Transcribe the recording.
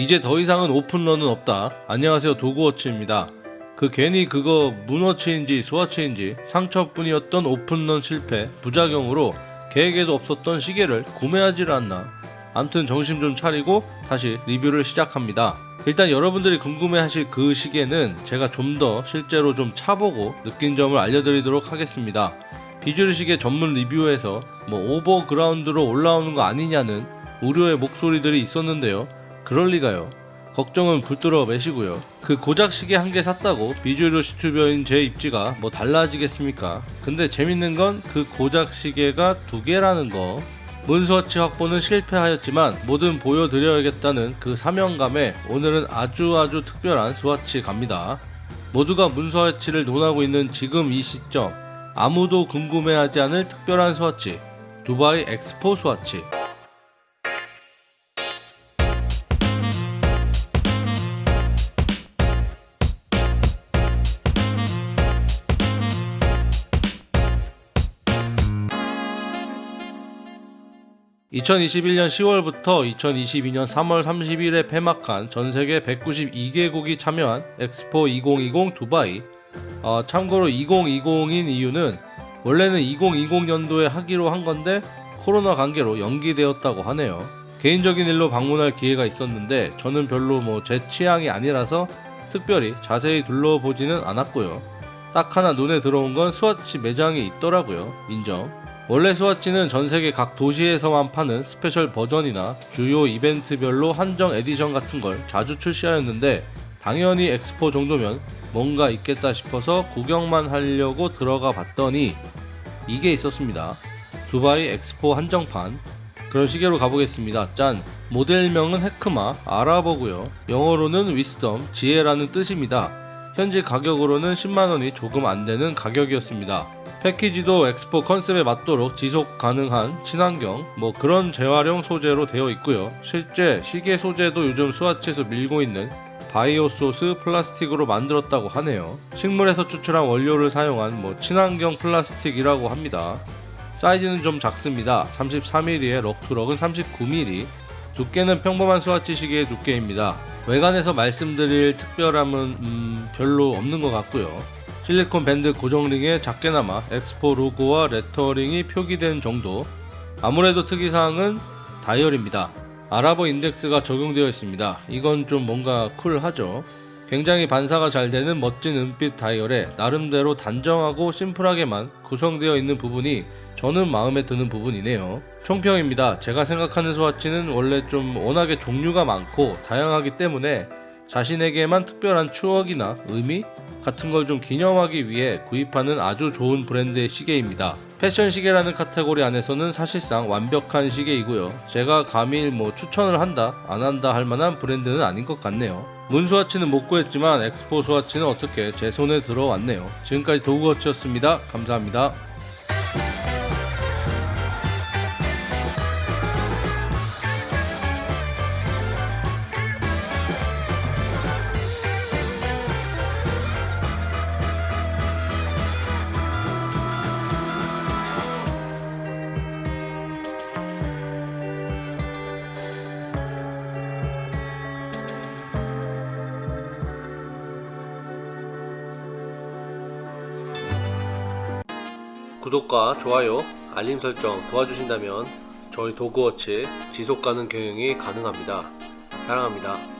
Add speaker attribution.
Speaker 1: 이제 더 이상은 오픈런은 없다. 안녕하세요 도구워치입니다. 그 괜히 그거 문워치인지 스와치인지 상처뿐이었던 오픈런 실패 부작용으로 계획에도 없었던 시계를 구매하지를 않나. 암튼 정신 좀 차리고 다시 리뷰를 시작합니다. 일단 여러분들이 궁금해하실 그 시계는 제가 좀 더 실제로 좀 차보고 느낀 점을 알려드리도록 하겠습니다. 비주류 시계 전문 리뷰에서 뭐 overground로 올라오는 거 아니냐는 우려의 목소리들이 있었는데요. 그럴 리가요. 걱정은 불들어 매시고요. 그 고작 시계 한 개 샀다고 비주얼 시튜버인 제 입지가 뭐 달라지겠습니까? 근데 재밌는 건 그 고작 시계가 두 개라는 거. 문서치 확보는 실패하였지만 뭐든 보여드려야겠다는 그 사명감에 오늘은 아주 아주 특별한 스와치 갑니다. 모두가 문서치를 논하고 있는 지금 이 시점 아무도 궁금해하지 않을 특별한 스와치 두바이 엑스포 스와치 2021년 10월부터 2022년 3월 30일에 폐막한 전세계 192개국이 참여한 엑스포 2020 두바이. 어, 참고로 2020인 이유는 원래는 2020년도에 하기로 한 건데 코로나 관계로 연기되었다고 하네요. 개인적인 일로 방문할 기회가 있었는데 저는 별로 뭐 제 취향이 아니라서 특별히 자세히 둘러보지는 않았고요. 딱 하나 눈에 들어온 건 스와치 매장이 있더라고요. 인정 원래 스와치는 전세계 각 도시에서만 파는 스페셜 버전이나 주요 이벤트별로 한정 에디션 같은 걸 자주 출시하였는데 당연히 엑스포 정도면 뭔가 있겠다 싶어서 구경만 하려고 들어가 봤더니 이게 있었습니다. 두바이 엑스포 한정판 그런 시계로 가보겠습니다. 짠! 모델명은 헤크마, 아랍어고요. 영어로는 위스덤, 지혜라는 뜻입니다. 현지 가격으로는 10만원이 조금 안되는 가격이었습니다. 패키지도 엑스포 컨셉에 맞도록 지속 가능한 친환경 뭐 그런 재활용 소재로 되어 있고요. 실제 시계 소재도 요즘 스와치에서 밀고 있는 bio source 플라스틱으로 만들었다고 하네요. 식물에서 추출한 원료를 사용한 뭐 친환경 플라스틱이라고 합니다. 사이즈는 좀 작습니다. 33mm에 lug to lug은 39mm 두께는 평범한 스와치 시계의 두께입니다. 외관에서 말씀드릴 특별함은 음, 별로 없는 것 같고요 실리콘 밴드 고정링에 작게나마 엑스포 로고와 레터링이 표기된 정도. 아무래도 특이사항은 다이얼입니다. 아랍어 인덱스가 적용되어 있습니다. 이건 좀 뭔가 쿨하죠. 굉장히 반사가 잘 되는 멋진 은빛 다이얼에 나름대로 단정하고 심플하게만 구성되어 있는 부분이 저는 마음에 드는 부분이네요. 총평입니다. 제가 생각하는 스와치는 원래 좀 워낙에 종류가 많고 다양하기 때문에 자신에게만 특별한 추억이나 의미 같은 걸 좀 기념하기 위해 구입하는 아주 좋은 브랜드의 시계입니다. 패션 시계라는 카테고리 안에서는 사실상 완벽한 시계이고요. 제가 감히 뭐 추천을 한다 안 한다 할 만한 브랜드는 아닌 것 같네요. 문스와치는 못 구했지만 엑스포 스와치는 어떻게 제 손에 들어왔네요. 지금까지 도구워치였습니다. 감사합니다. 구독과 좋아요, 알림 설정 도와주신다면 저희 도그워치 지속가능 경영이 가능합니다. 사랑합니다.